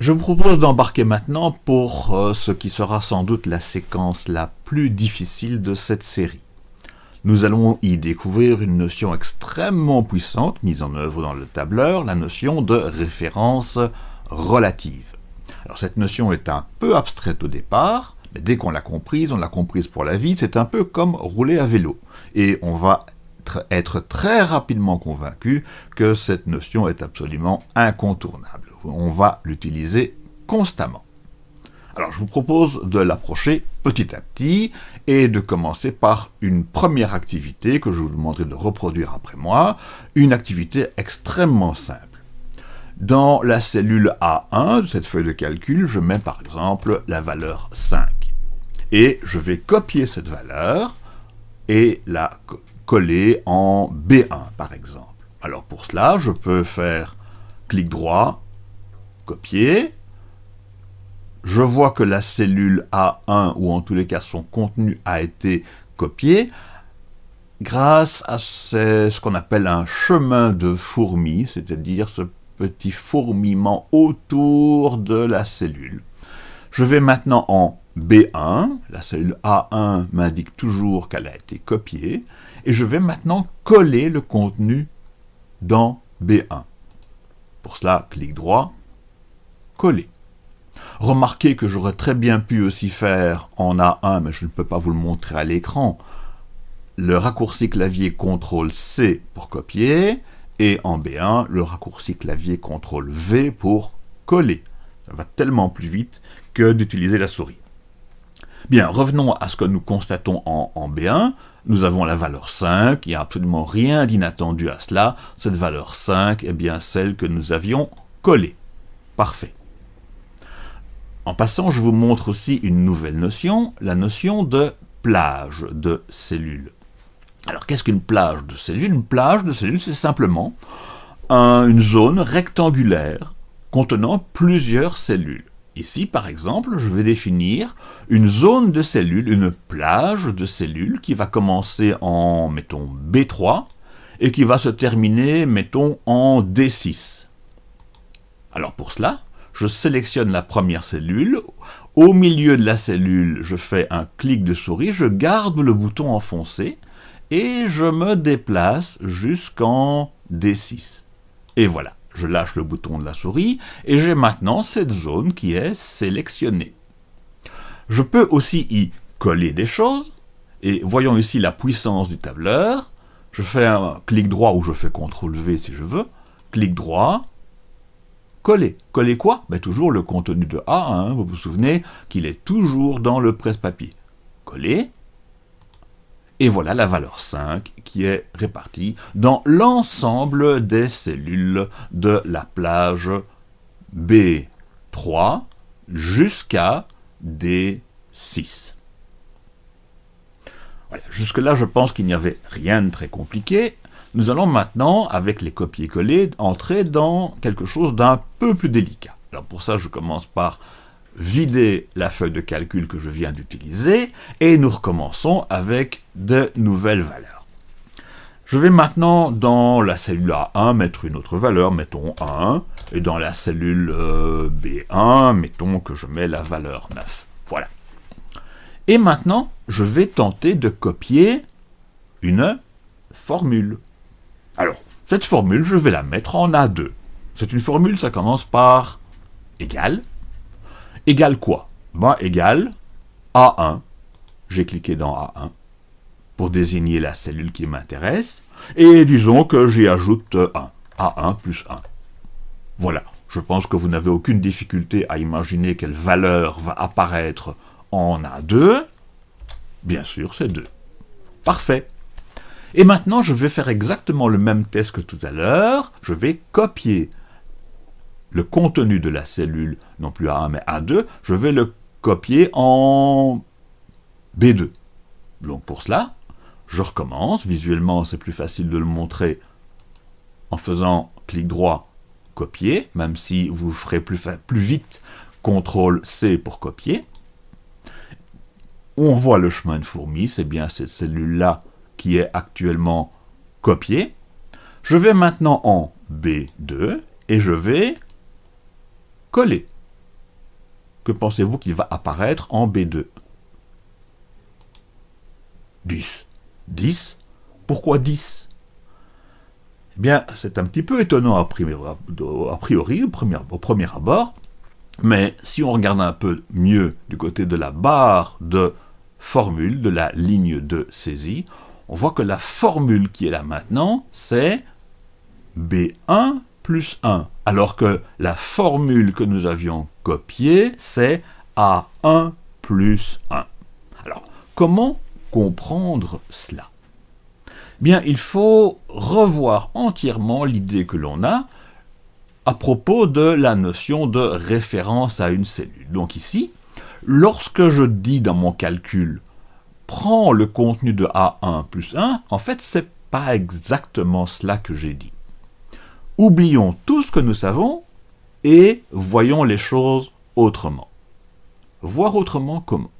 Je vous propose d'embarquer maintenant pour euh, ce qui sera sans doute la séquence la plus difficile de cette série. Nous allons y découvrir une notion extrêmement puissante mise en œuvre dans le tableur, la notion de référence relative. Alors cette notion est un peu abstraite au départ, mais dès qu'on l'a comprise, on l'a comprise pour la vie, c'est un peu comme rouler à vélo. Et on va être très rapidement convaincu que cette notion est absolument incontournable. On va l'utiliser constamment. Alors je vous propose de l'approcher petit à petit et de commencer par une première activité que je vous demanderai de reproduire après moi, une activité extrêmement simple. Dans la cellule A1 de cette feuille de calcul, je mets par exemple la valeur 5. Et je vais copier cette valeur et la coller en B1 par exemple. Alors pour cela, je peux faire clic droit, copier, je vois que la cellule A1, ou en tous les cas son contenu, a été copié grâce à ce, qu'on appelle un chemin de fourmi, c'est-à-dire ce petit fourmillement autour de la cellule. Je vais maintenant en B1, la cellule A1 m'indique toujours qu'elle a été copiée, et je vais maintenant coller le contenu dans B1. Pour cela, clic droit, coller. Remarquez que j'aurais très bien pu aussi faire en A1, mais je ne peux pas vous le montrer à l'écran, le raccourci clavier CTRL-C pour copier, et en B1, le raccourci clavier CTRL-V pour coller. Ça va tellement plus vite que d'utiliser la souris. Bien, revenons à ce que nous constatons en, en B1. Nous avons la valeur 5, il n'y a absolument rien d'inattendu à cela. Cette valeur 5 est bien celle que nous avions collée. Parfait. En passant, je vous montre aussi une nouvelle notion, la notion de plage de cellules. Alors, qu'est-ce qu'une plage de cellules? Une plage de cellules, c'est simplement une zone rectangulaire contenant plusieurs cellules. Ici, par exemple, je vais définir une zone de cellules, une plage de cellules qui va commencer en, mettons, B3 et qui va se terminer, mettons, en D6. Alors pour cela, je sélectionne la première cellule, au milieu de la cellule, je fais un clic de souris, je garde le bouton enfoncé, et je me déplace jusqu'en D6. Et voilà, je lâche le bouton de la souris, et j'ai maintenant cette zone qui est sélectionnée. Je peux aussi y coller des choses, et voyons ici la puissance du tableur, je fais un clic droit ou je fais CTRL-V si je veux, clic droit, coller. Coller quoi? Ben, Toujours le contenu de A, hein. vous vous souvenez qu'il est toujours dans le presse-papier. Coller. Et voilà la valeur 5 qui est répartie dans l'ensemble des cellules de la plage B3 jusqu'à D6. Voilà, jusque-là, je pense qu'il n'y avait rien de très compliqué. Nous allons maintenant, avec les copier-coller, entrer dans quelque chose d'un peu plus délicat. Alors pour ça, je commence par vider la feuille de calcul que je viens d'utiliser, et nous recommençons avec de nouvelles valeurs. Je vais maintenant, dans la cellule A1, mettre une autre valeur, mettons 1, et dans la cellule euh, B1, mettons que je mets la valeur 9. Voilà. Et maintenant, je vais tenter de copier une formule. Alors, cette formule, je vais la mettre en A2. C'est une formule, ça commence par égal. Égal quoi? Ben, Égal A1. J'ai cliqué dans A1 pour désigner la cellule qui m'intéresse. Et disons que j'y ajoute 1. A1 plus 1. Voilà. Je pense que vous n'avez aucune difficulté à imaginer quelle valeur va apparaître en A2. Bien sûr, c'est 2. Parfait. Et maintenant, je vais faire exactement le même test que tout à l'heure. Je vais copier le contenu de la cellule, non plus A1 mais A2, je vais le copier en B2. Donc pour cela, je recommence. Visuellement, c'est plus facile de le montrer en faisant clic droit, copier, même si vous ferez plus, vite CTRL-C pour copier. On voit le chemin de fourmi, c'est bien cette cellule-là qui est actuellement copié. Je vais maintenant en B2 et je vais coller. que pensez-vous qu'il va apparaître en B2 10. 10 Pourquoi 10 Eh bien, c'est un petit peu étonnant a priori, au, premier, abord, mais si on regarde un peu mieux du côté de la barre de formule, de la ligne de saisie, on voit que la formule qui est là maintenant, c'est B1 plus 1, alors que la formule que nous avions copiée, c'est A1 plus 1. Alors, comment comprendre cela? Bien, il faut revoir entièrement l'idée que l'on a à propos de la notion de référence à une cellule. Donc ici, lorsque je dis dans mon calcul « prends le contenu de A1 plus 1 », en fait, c'est pas exactement cela que j'ai dit. Oublions tout ce que nous savons et voyons les choses autrement. Voir autrement comment?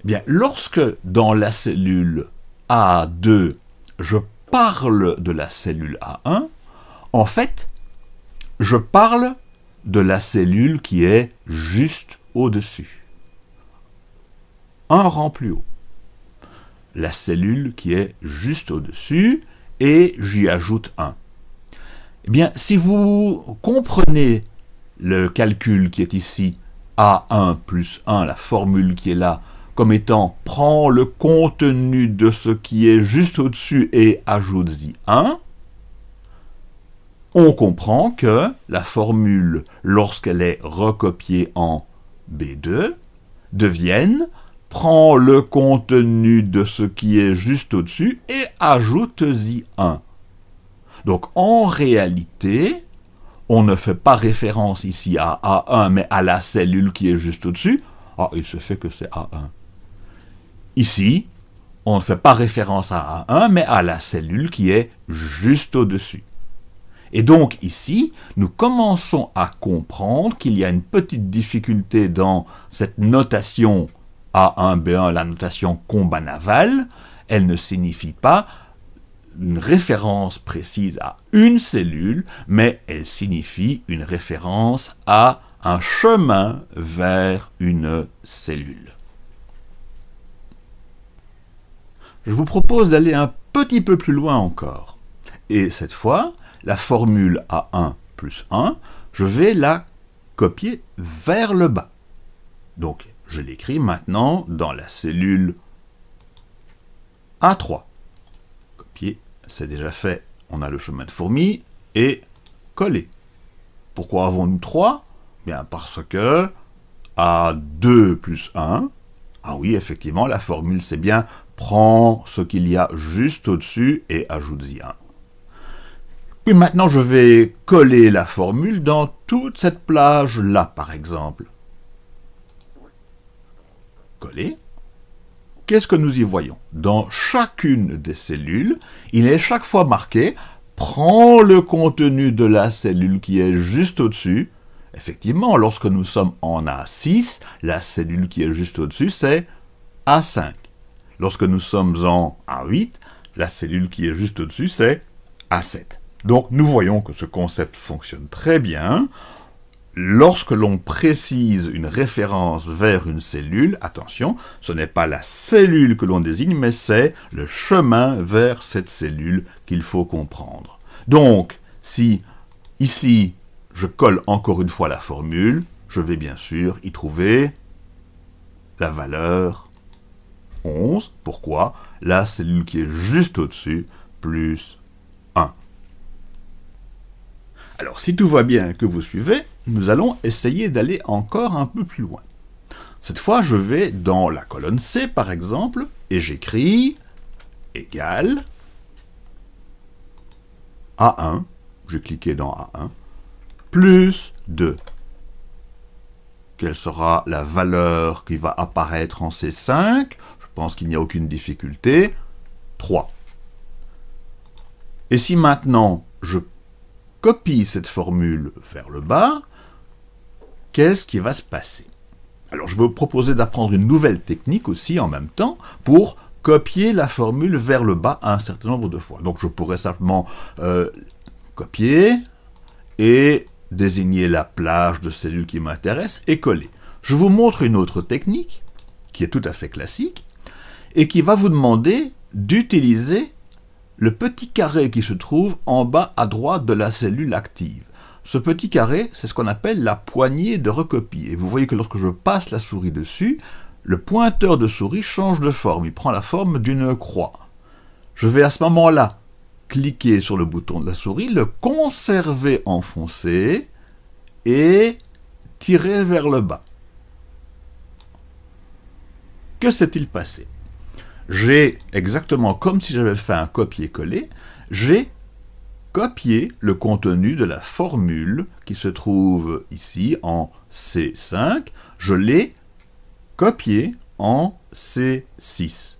Eh Bien, lorsque dans la cellule A2, je parle de la cellule A1, en fait, je parle de la cellule qui est juste au-dessus. Un rang plus haut. La cellule qui est juste au-dessus, et j'y ajoute 1. Eh bien, si vous comprenez le calcul qui est ici, A1 plus 1, la formule qui est là, comme étant « prends le contenu de ce qui est juste au-dessus et ajoute-y 1 », on comprend que la formule, lorsqu'elle est recopiée en B2, devienne « prends le contenu de ce qui est juste au-dessus et ajoute-y 1 ». Donc en réalité, on ne fait pas référence ici à A1, mais à la cellule qui est juste au-dessus. Ah, il se fait que c'est A1. Ici, on ne fait pas référence à A1, mais à la cellule qui est juste au-dessus. Et donc ici, nous commençons à comprendre qu'il y a une petite difficulté dans cette notation A1-B1, la notation combat naval. Elle ne signifie pas une référence précise à une cellule, mais elle signifie une référence à un chemin vers une cellule. Je vous propose d'aller un petit peu plus loin encore. Et cette fois, la formule A1 plus 1, je vais la copier vers le bas. Donc, je l'écris maintenant dans la cellule A3 c'est déjà fait, on a le chemin de fourmi, et coller. Pourquoi avons-nous 3 Bien parce que A2 plus 1, ah oui, effectivement, la formule c'est bien prends ce qu'il y a juste au-dessus et ajoute-y 1. Puis maintenant, je vais coller la formule dans toute cette plage-là, par exemple. Coller qu'est-ce que nous y voyons Dans chacune des cellules, il est chaque fois marqué « Prends le contenu de la cellule qui est juste au-dessus ». Effectivement, lorsque nous sommes en A6, la cellule qui est juste au-dessus, c'est A5. Lorsque nous sommes en A8, la cellule qui est juste au-dessus, c'est A7. Donc nous voyons que ce concept fonctionne très bien lorsque l'on précise une référence vers une cellule, attention, ce n'est pas la cellule que l'on désigne, mais c'est le chemin vers cette cellule qu'il faut comprendre. Donc, si ici, je colle encore une fois la formule, je vais bien sûr y trouver la valeur 11. Pourquoi? La cellule qui est juste au-dessus, plus 1. Alors, si tout va bien que vous suivez, nous allons essayer d'aller encore un peu plus loin. Cette fois, je vais dans la colonne C, par exemple, et j'écris égal A1, j'ai cliqué dans A1, plus 2. Quelle sera la valeur qui va apparaître en C5 Je pense qu'il n'y a aucune difficulté. 3. Et si maintenant je copie cette formule vers le bas, qu'est-ce qui va se passer? Alors, je vais vous proposer d'apprendre une nouvelle technique aussi en même temps pour copier la formule vers le bas un certain nombre de fois. Donc, je pourrais simplement euh, copier et désigner la plage de cellules qui m'intéresse et coller. Je vous montre une autre technique, qui est tout à fait classique, et qui va vous demander d'utiliser le petit carré qui se trouve en bas à droite de la cellule active. Ce petit carré, c'est ce qu'on appelle la poignée de recopie. Et vous voyez que lorsque je passe la souris dessus, le pointeur de souris change de forme. Il prend la forme d'une croix. Je vais à ce moment-là cliquer sur le bouton de la souris, le conserver enfoncé et tirer vers le bas. Que s'est-il passé? J'ai, exactement comme si j'avais fait un copier-coller, j'ai copié le contenu de la formule qui se trouve ici en C5, je l'ai copié en C6.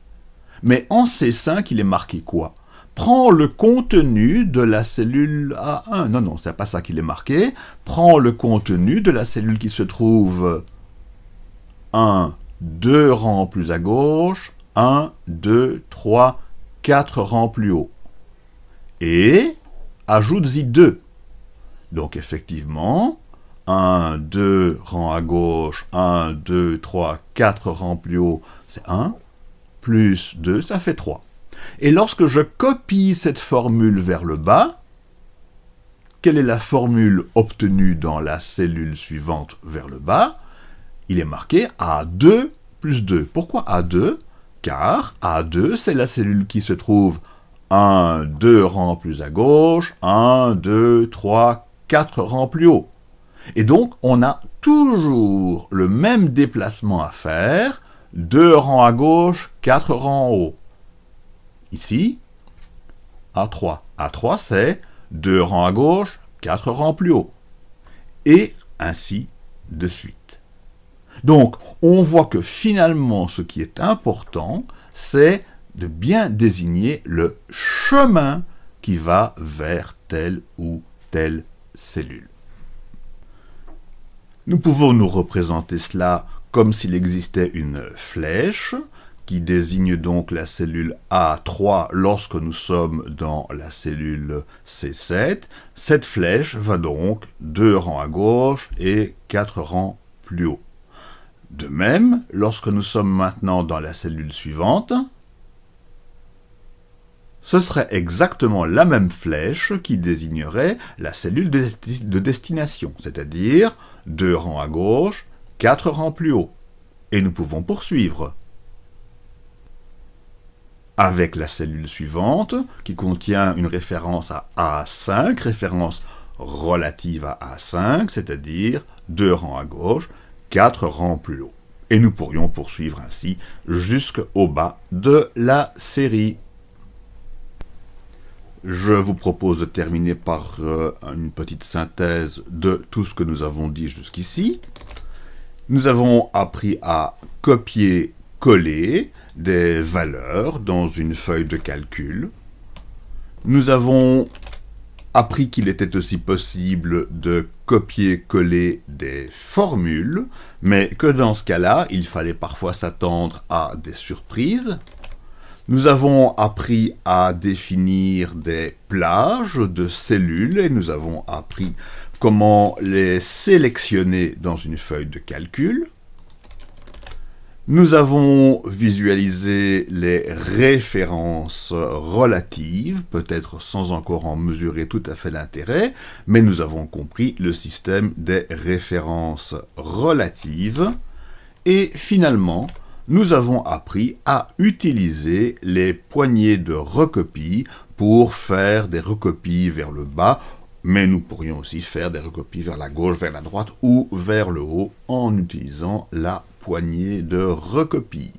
Mais en C5, il est marqué quoi? Prends le contenu de la cellule A1. Non, non, c'est pas ça qu'il est marqué. Prends le contenu de la cellule qui se trouve 1, 2 rangs plus à gauche, 1, 2, 3, 4 rangs plus haut. Et ajoute-y 2. Donc effectivement, 1, 2 rangs à gauche, 1, 2, 3, 4 rangs plus haut, c'est 1, plus 2, ça fait 3. Et lorsque je copie cette formule vers le bas, quelle est la formule obtenue dans la cellule suivante vers le bas? Il est marqué A2 plus 2. Pourquoi A2 Car A2, c'est la cellule qui se trouve 1, 2 rangs plus à gauche, 1, 2, 3, 4 rangs plus haut. Et donc, on a toujours le même déplacement à faire, 2 rangs à gauche, 4 rangs en haut. Ici, A3. A3, c'est 2 rangs à gauche, 4 rangs plus haut. Et ainsi de suite. Donc, on voit que finalement, ce qui est important, c'est de bien désigner le chemin qui va vers telle ou telle cellule. Nous pouvons nous représenter cela comme s'il existait une flèche, qui désigne donc la cellule A3 lorsque nous sommes dans la cellule C7. Cette flèche va donc deux rangs à gauche et quatre rangs plus haut. De même, lorsque nous sommes maintenant dans la cellule suivante, ce serait exactement la même flèche qui désignerait la cellule de destination, c'est-à-dire deux rangs à gauche, quatre rangs plus haut. Et nous pouvons poursuivre avec la cellule suivante, qui contient une référence à A5, référence relative à A5, c'est-à-dire deux rangs à gauche, quatre rangs plus haut. Et nous pourrions poursuivre ainsi jusqu'au bas de la série. Je vous propose de terminer par euh, une petite synthèse de tout ce que nous avons dit jusqu'ici. Nous avons appris à copier-coller des valeurs dans une feuille de calcul. Nous avons appris qu'il était aussi possible de copier-coller des formules, mais que dans ce cas-là, il fallait parfois s'attendre à des surprises. Nous avons appris à définir des plages de cellules et nous avons appris comment les sélectionner dans une feuille de calcul. Nous avons visualisé les références relatives, peut-être sans encore en mesurer tout à fait l'intérêt, mais nous avons compris le système des références relatives. Et finalement, nous avons appris à utiliser les poignées de recopie pour faire des recopies vers le bas, mais nous pourrions aussi faire des recopies vers la gauche, vers la droite ou vers le haut en utilisant la poignée de recopie.